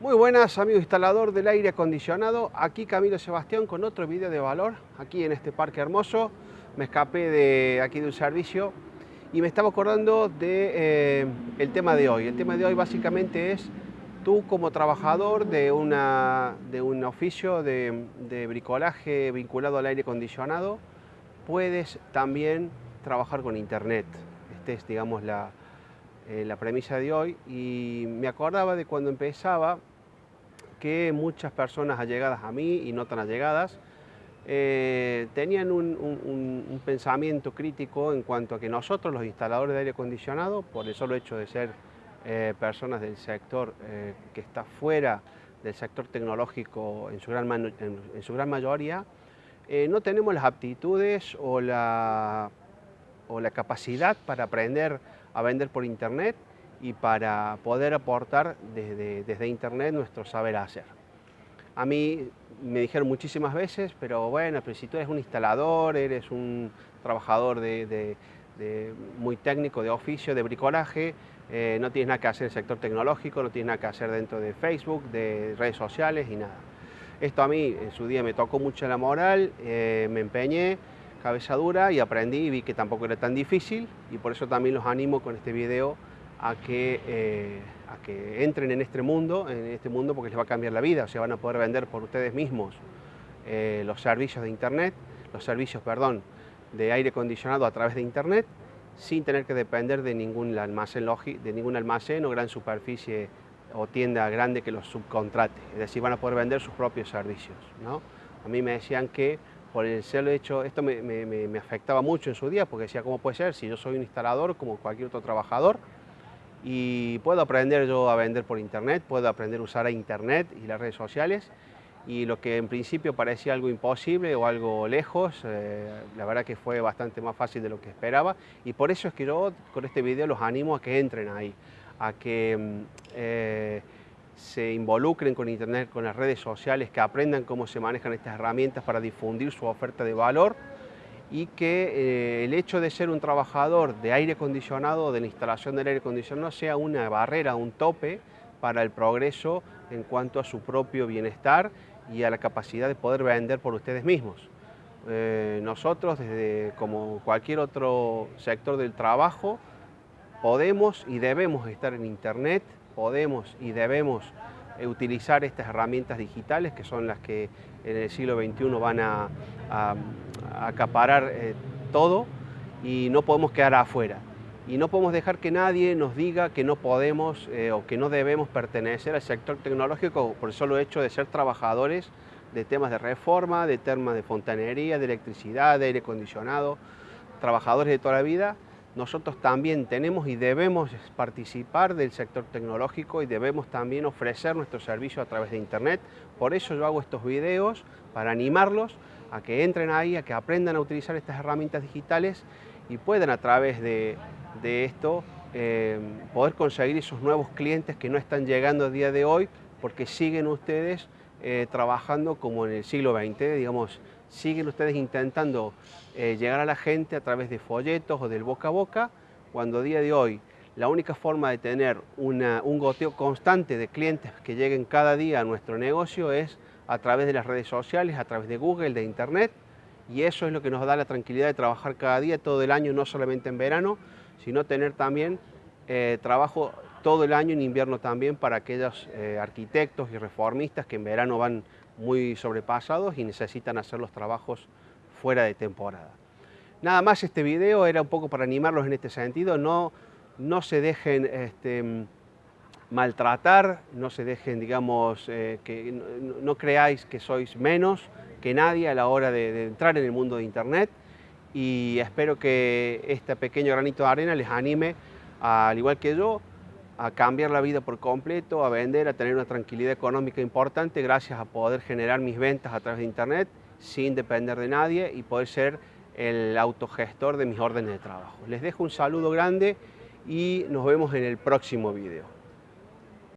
Muy buenas amigos instalador del aire acondicionado, aquí Camilo Sebastián con otro video de valor, aquí en este parque hermoso, me escapé de aquí de un servicio y me estaba acordando de eh, el tema de hoy. El tema de hoy básicamente es tú como trabajador de, una, de un oficio de, bricolaje vinculado al aire acondicionado, puedes también trabajar con internet. Esta es digamos la, eh, la premisa de hoy y me acordaba de cuando empezaba que muchas personas allegadas a mí y no tan allegadas eh, tenían un, pensamiento crítico en cuanto a que nosotros, los instaladores de aire acondicionado, por el solo hecho de ser eh, personas del sector eh, que está fuera del sector tecnológico en su gran, en, su gran mayoría, no tenemos las aptitudes o la, o la capacidad para aprender a vender por internet y para poder aportar desde, desde Internet nuestro saber hacer. A mí me dijeron muchísimas veces, pero bueno, pero si tú eres un instalador, eres un trabajador de, muy técnico, de oficio, de bricolaje, eh, no tienes nada que hacer en el sector tecnológico, no tienes nada que hacer dentro de Facebook, de redes sociales y nada. Esto a mí en su día me tocó mucho la moral, eh, me empeñé, cabeza dura y aprendí y vi que tampoco era tan difícil y por eso también los animo con este video a que, eh, a que entren en este mundo, en este mundo porque les va a cambiar la vida, o sea, van a poder vender por ustedes mismos eh, los servicios de internet, los servicios, perdón, de aire acondicionado a través de internet, sin tener que depender de ningún almacén, de ningún almacén o gran superficie o tienda grande que los subcontrate, es decir, van a poder vender sus propios servicios. ¿no? A mí me decían que por el solo hecho, esto me, me, me afectaba mucho en su día, porque decía, ¿cómo puede ser si yo soy un instalador como cualquier otro trabajador? Y puedo aprender yo a vender por internet, puedo aprender a usar a internet y las redes sociales. Y lo que en principio parecía algo imposible o algo lejos, eh, la verdad que fue bastante más fácil de lo que esperaba. Y por eso es que yo con este video los animo a que entren ahí, a que mm, eh, se involucren con internet, con las redes sociales, que aprendan cómo se manejan estas herramientas para difundir su oferta de valor y que eh, el hecho de ser un trabajador de aire acondicionado, de la instalación del aire acondicionado, sea una barrera, un tope para el progreso en cuanto a su propio bienestar y a la capacidad de poder vender por ustedes mismos. Eh, nosotros, desde como cualquier otro sector del trabajo, podemos y debemos estar en Internet, podemos y debemos eh, utilizar estas herramientas digitales que son las que en el siglo XXI van a, acaparar eh, todo y no podemos quedar afuera. Y no podemos dejar que nadie nos diga que no podemos eh, o que no debemos pertenecer al sector tecnológico por el solo hecho de ser trabajadores de temas de reforma, de temas de fontanería, de electricidad, de aire acondicionado, trabajadores de toda la vida, nosotros también tenemos y debemos participar del sector tecnológico y debemos también ofrecer nuestro servicio a través de Internet. Por eso yo hago estos videos, para animarlos a que entren ahí, a que aprendan a utilizar estas herramientas digitales y puedan a través de, esto eh, poder conseguir esos nuevos clientes que no están llegando a día de hoy porque siguen ustedes eh, trabajando como en el siglo XX, digamos, siguen ustedes intentando eh, llegar a la gente a través de folletos o del boca a boca, cuando a día de hoy la única forma de tener un goteo constante de clientes que lleguen cada día a nuestro negocio es a través de las redes sociales, a través de Google, de Internet, y eso es lo que nos da la tranquilidad de trabajar cada día, todo el año, no solamente en verano, sino tener también eh, trabajo todo el año en invierno también para aquellos eh, arquitectos y reformistas que en verano van muy sobrepasados y necesitan hacer los trabajos fuera de temporada. Nada más este video era un poco para animarlos en este sentido, no, no se dejen este, maltratar, no se dejen, digamos, eh, que no, creáis que sois menos que nadie a la hora de, entrar en el mundo de Internet y espero que este pequeño granito de arena les anime, al igual que yo, a cambiar la vida por completo, a vender, a tener una tranquilidad económica importante gracias a poder generar mis ventas a través de Internet sin depender de nadie y poder ser el autogestor de mis órdenes de trabajo. Les dejo un saludo grande y nos vemos en el próximo video.